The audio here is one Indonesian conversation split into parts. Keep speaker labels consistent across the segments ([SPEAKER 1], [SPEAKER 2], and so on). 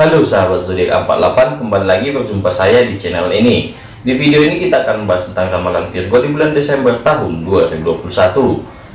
[SPEAKER 1] Halo sahabat zodiak 48 kembali lagi berjumpa saya di channel ini. Di video ini kita akan membahas tentang ramalan Virgo di bulan Desember tahun 2021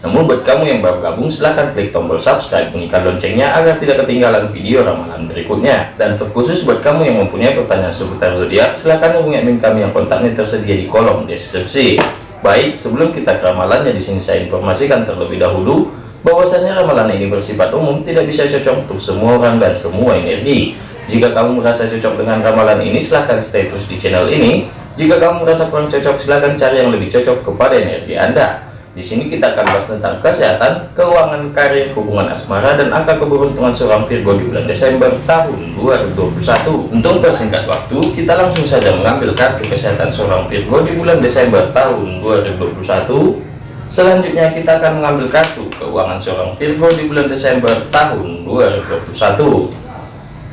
[SPEAKER 1] namun buat kamu yang baru gabung silahkan klik tombol subscribe bunyikan loncengnya agar tidak ketinggalan video ramalan berikutnya. Dan terkhusus buat kamu yang mempunyai pertanyaan seputar zodiak silahkan hubungi admin kami yang kontaknya tersedia di kolom deskripsi. Baik sebelum kita ke ramalannya di sini saya informasikan terlebih dahulu bahwasanya ramalan ini bersifat umum tidak bisa cocok untuk semua orang dan semua energi jika kamu merasa cocok dengan ramalan ini, silahkan stay terus di channel ini. Jika kamu merasa kurang cocok, silahkan cari yang lebih cocok kepada energi Anda. Di sini kita akan bahas tentang kesehatan, keuangan, karir, hubungan asmara, dan angka keberuntungan seorang Virgo di bulan Desember tahun 2021. Untuk persingkat waktu, kita langsung saja mengambil kartu kesehatan seorang Virgo di bulan Desember tahun 2021. Selanjutnya kita akan mengambil kartu keuangan seorang Virgo di bulan Desember tahun 2021.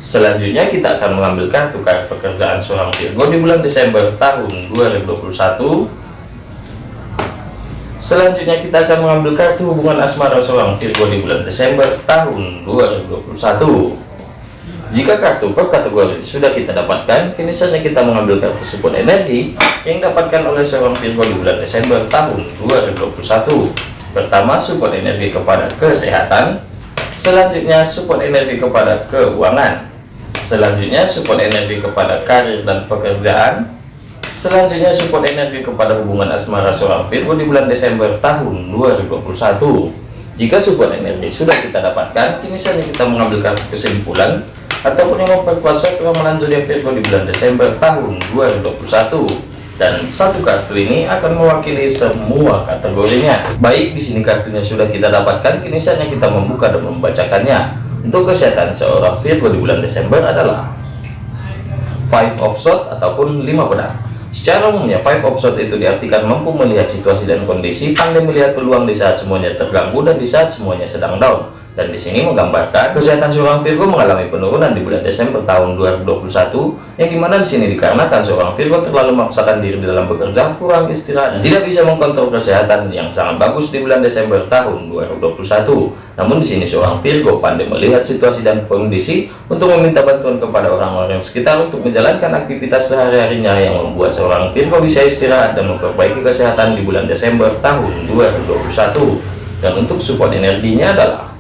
[SPEAKER 1] Selanjutnya kita akan mengambil kartu kartu pekerjaan seorang Virgo di bulan Desember tahun 2021. Selanjutnya kita akan mengambil kartu hubungan asmara seorang Virgo di bulan Desember tahun 2021. Jika kartu per kategori sudah kita dapatkan, kini saatnya kita mengambil kartu support energi yang dapatkan oleh seorang Virgo di bulan Desember tahun 2021. Pertama, support energi kepada kesehatan. Selanjutnya, support energi kepada keuangan selanjutnya support energi kepada karir dan pekerjaan. Selanjutnya support energi kepada hubungan asmara seorang Virgo di bulan Desember tahun 2021 jika support energi sudah kita dapatkan kini saatnya kita mengambil kartu kesimpulan ataupun yang memperkuat suatu ramalan zodiak Virgo di bulan Desember tahun 2021 dan satu kartu ini akan mewakili semua kategorinya. Baik di sini kartunya sudah kita dapatkan kini saatnya kita membuka dan membacakannya untuk kesehatan seorang Virgo di bulan Desember adalah five of swords ataupun lima pedang secara umumnya five of swords itu diartikan mampu melihat situasi dan kondisi pandai melihat peluang di saat semuanya terganggu dan di saat semuanya sedang down dan di sini menggambarkan kesehatan seorang Virgo mengalami penurunan di bulan Desember tahun 2021 yang di mana di sini? Dikarenakan seorang Virgo terlalu memaksakan diri di dalam bekerja kurang istirahat tidak bisa mengkontrol kesehatan yang sangat bagus di bulan Desember tahun 2021 namun di sini seorang Virgo pandai melihat situasi dan kondisi untuk meminta bantuan kepada orang-orang sekitar untuk menjalankan aktivitas sehari-harinya yang membuat seorang Virgo bisa istirahat dan memperbaiki kesehatan di bulan Desember tahun 2021 dan untuk support energinya adalah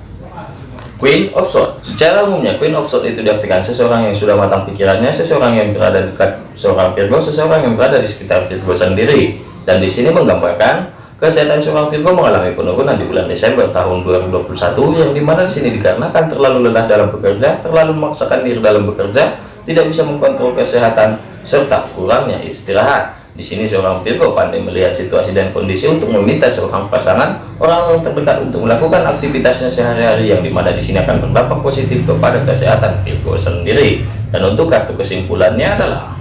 [SPEAKER 1] Queen of Swords. Secara umumnya Queen of Swords itu diartikan seseorang yang sudah matang pikirannya, seseorang yang berada dekat seorang Virgo, seseorang yang berada di sekitar Virgo sendiri. Dan di sini menggambarkan kesehatan seorang Virgo mengalami penurunan di bulan Desember tahun 2021 yang di mana di sini dikarenakan terlalu lelah dalam bekerja, terlalu memaksakan diri dalam bekerja, tidak bisa mengkontrol kesehatan serta kurangnya istirahat. Di sini seorang Virgo pandai melihat situasi dan kondisi untuk meminta seorang pasangan orang-orang terdekat untuk melakukan aktivitasnya sehari-hari yang di mana di sini akan berdampak positif kepada kesehatan Virgo sendiri. Dan untuk kartu kesimpulannya adalah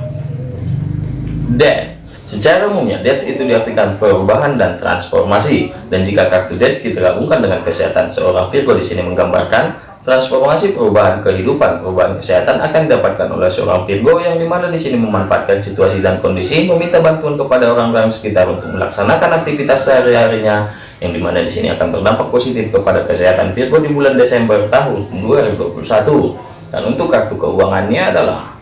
[SPEAKER 1] Death. Secara umumnya Death itu diartikan perubahan dan transformasi. Dan jika kartu Death kita gabungkan dengan kesehatan seorang Virgo di sini menggambarkan Transformasi perubahan kehidupan, perubahan kesehatan akan didapatkan oleh seorang Virgo yang di mana di sini memanfaatkan situasi dan kondisi, meminta bantuan kepada orang-orang sekitar untuk melaksanakan aktivitas sehari-harinya, yang di mana di sini akan berdampak positif kepada kesehatan Virgo di bulan Desember tahun 2021. Dan untuk kartu keuangannya adalah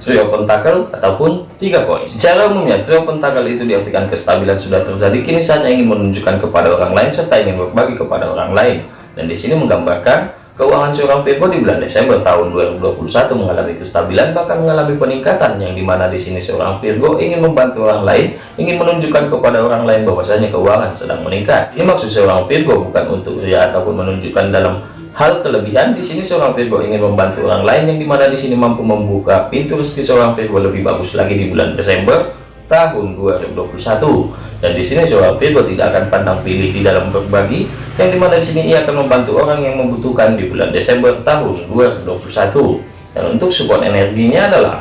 [SPEAKER 1] trio pentakel ataupun tiga koin. Secara umumnya trio pentakel itu diartikan kestabilan sudah terjadi, kini saatnya ingin menunjukkan kepada orang lain serta ingin berbagi kepada orang lain dan di sini menggambarkan keuangan seorang Virgo di bulan Desember tahun 2021 mengalami kestabilan bahkan mengalami peningkatan yang di mana di sini seorang Virgo ingin membantu orang lain ingin menunjukkan kepada orang lain bahwasanya keuangan sedang meningkat. Ini maksud seorang Virgo bukan untuk ria ataupun menunjukkan dalam hal kelebihan. Di sini seorang Virgo ingin membantu orang lain yang di mana di sini mampu membuka pintu rezeki seorang Virgo lebih bagus lagi di bulan Desember tahun 2021 dan di sini seorang Virgo tidak akan pandang pilih di dalam berbagi. Yang di mana di sini ia akan membantu orang yang membutuhkan di bulan Desember tahun 2021 dan untuk support energinya adalah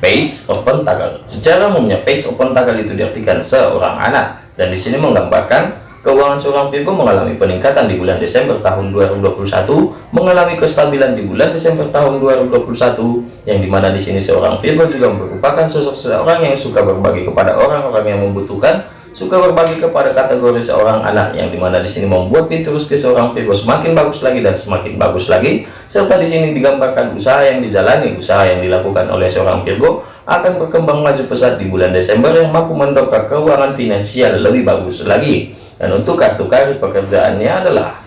[SPEAKER 1] Page of Pentacle secara umumnya Page of Pentacle itu diartikan seorang anak. Dan di sini menggambarkan Keuangan seorang Virgo mengalami peningkatan di bulan Desember tahun 2021, mengalami kestabilan di bulan Desember tahun 2021, yang di mana di sini seorang Virgo juga merupakan sosok seorang yang suka berbagi kepada orang-orang yang membutuhkan, suka berbagi kepada kategori seorang anak yang di mana di sini membuat pintu rezeki seorang Virgo semakin bagus lagi dan semakin bagus lagi serta di sini digambarkan usaha yang dijalani usaha yang dilakukan oleh seorang Virgo akan berkembang maju pesat di bulan Desember yang mampu mendongkrak keuangan finansial lebih bagus lagi dan untuk kartu karir pekerjaannya adalah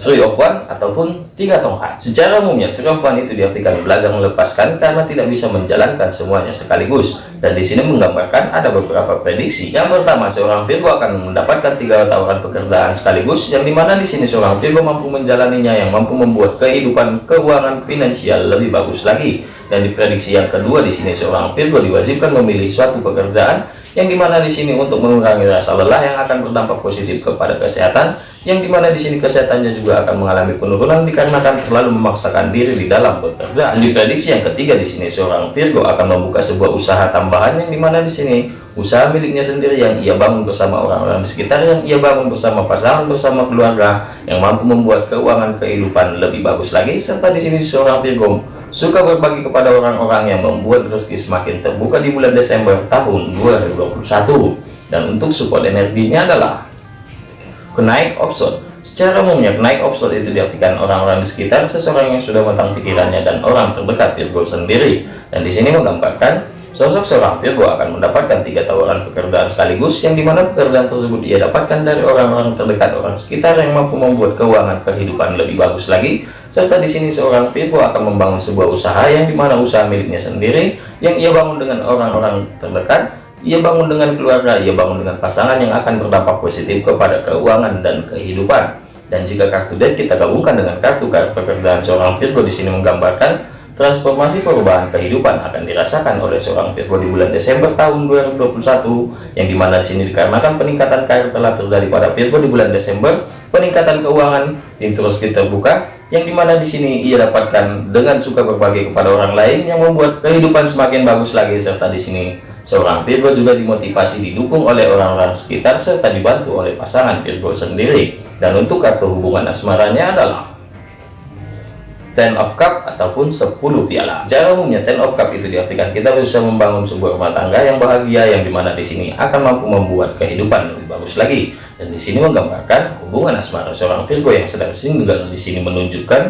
[SPEAKER 1] Three of One ataupun tiga tongkat. Secara umumnya, Three of One itu diartikan belajar melepaskan karena tidak bisa menjalankan semuanya sekaligus. Dan di sini menggambarkan ada beberapa prediksi. Yang pertama, seorang Virgo akan mendapatkan tiga tawaran pekerjaan sekaligus, yang di mana di sini seorang Virgo mampu menjalaninya yang mampu membuat kehidupan keuangan finansial lebih bagus lagi. Dan di prediksi yang kedua di sini seorang Virgo diwajibkan memilih suatu pekerjaan yang di mana di sini untuk mengurangi rasa lelah yang akan berdampak positif kepada kesehatan yang di mana di sini kesehatannya juga akan mengalami penurunan dikarenakan terlalu memaksakan diri di dalam bekerja. Dan di prediksi yang ketiga di sini seorang Virgo akan membuka sebuah usaha tambahan yang di mana di sini? Usaha miliknya sendiri yang ia bangun bersama orang-orang di sekitar yang ia bangun bersama pasangan bersama keluarga yang mampu membuat keuangan kehidupan lebih bagus lagi serta di sini seorang Virgo suka berbagi kepada orang-orang yang membuat rezeki semakin terbuka di bulan Desember tahun 2021 dan untuk support energinya adalah kenaik option secara umumnya kenaik option itu diartikan orang-orang di sekitar seseorang yang sudah matang pikirannya dan orang terdekat Virgo sendiri. Dan di sini menggambarkan Sosok seorang Virgo akan mendapatkan tiga tawaran pekerjaan sekaligus yang di mana pekerjaan tersebut ia dapatkan dari orang-orang terdekat orang sekitar yang mampu membuat keuangan kehidupan lebih bagus lagi. Serta di sini seorang Virgo akan membangun sebuah usaha yang di mana usaha miliknya sendiri yang ia bangun dengan orang-orang terdekat ia bangun dengan keluarga ia bangun dengan pasangan yang akan berdampak positif kepada keuangan dan kehidupan. Dan jika kartu deck kita gabungkan dengan kartu kartu pekerjaan seorang Virgo di sini menggambarkan Transformasi perubahan kehidupan akan dirasakan oleh seorang Virgo di bulan Desember tahun 2021 yang di mana di sini dikarenakan peningkatan karir telah terjadi pada Virgo di bulan Desember, peningkatan keuangan yang terus kita buka yang di mana di sini ia dapatkan dengan suka berbagi kepada orang lain yang membuat kehidupan semakin bagus lagi serta di sini seorang Virgo juga dimotivasi didukung oleh orang-orang sekitar serta dibantu oleh pasangan Virgo sendiri. Dan untuk kartu hubungan asmaranya adalah ten of cup ataupun 10 piala. Secara umumnya ten of cup itu diartikan kita bisa membangun sebuah rumah tangga yang bahagia yang di mana di sini akan mampu membuat kehidupan lebih bagus lagi. Dan di sini menggambarkan hubungan asmara seorang Virgo yang sedang single. Di sini menunjukkan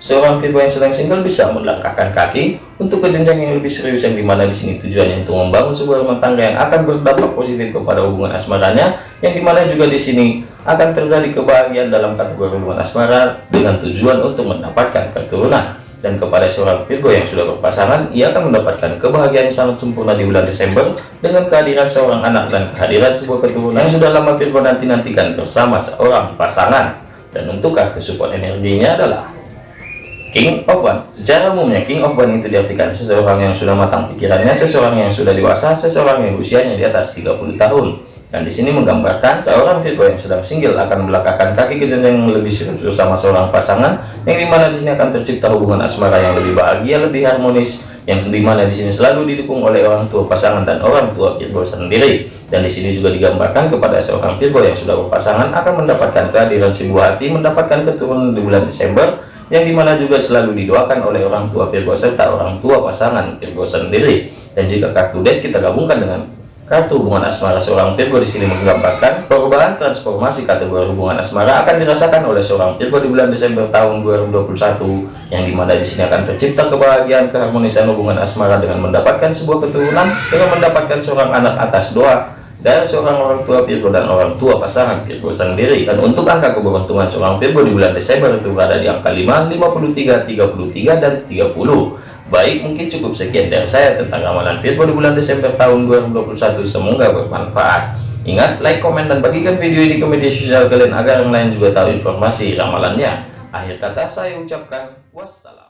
[SPEAKER 1] seorang Virgo yang sedang single bisa melangkahkan kaki untuk ke jenjang yang lebih serius yang di mana di sini tujuannya untuk membangun sebuah rumah tangga yang akan berdampak positif kepada hubungan asmaranya yang di mana juga di sini akan terjadi kebahagiaan dalam kategori hubungan asmara dengan tujuan untuk mendapatkan keturunan. Dan kepada seorang Virgo yang sudah berpasangan ia akan mendapatkan kebahagiaan sangat sempurna di bulan Desember dengan kehadiran seorang anak dan kehadiran sebuah keturunan yang sudah lama Virgo nanti-nantikan bersama seorang pasangan. Dan untuk kartu support energinya adalah King of One secara umumnya King of One itu diartikan seseorang yang sudah matang pikirannya seseorang yang sudah dewasa seseorang yang usianya di atas 30 tahun dan di sini menggambarkan seorang Virgo yang sedang single akan melangkahkan kaki ke jenjang yang lebih serius bersama seorang pasangan yang di mana di sini akan tercipta hubungan asmara yang lebih bahagia lebih harmonis yang di mana di sini selalu didukung oleh orang tua pasangan dan orang tua Virgo sendiri. Dan di sini juga digambarkan kepada seorang Virgo yang sudah berpasangan akan mendapatkan kehadiran si buah hati mendapatkan keturunan di bulan Desember yang di mana juga selalu didoakan oleh orang tua Virgo serta orang tua pasangan Virgo sendiri. Dan jika kartu deck kita gabungkan dengan Kartu hubungan asmara seorang Virgo di sini menggambarkan perubahan transformasi kategori hubungan asmara akan dirasakan oleh seorang Virgo di bulan Desember tahun 2021 yang di mana di sini akan tercipta kebahagiaan keharmonisan hubungan asmara dengan mendapatkan sebuah keturunan dengan mendapatkan seorang anak atas doa dari seorang orang tua Virgo dan orang tua pasangan Virgo sendiri. Dan untuk angka keberuntungan seorang Virgo di bulan Desember itu berada di angka 5 53 33 dan 30 Baik, mungkin cukup sekian dari saya tentang ramalan Virgo di bulan Desember tahun 2021. Semoga bermanfaat. Ingat, like, komen, dan bagikan video ini ke media sosial kalian agar yang lain juga tahu informasi ramalannya. Akhir kata saya ucapkan wassalam.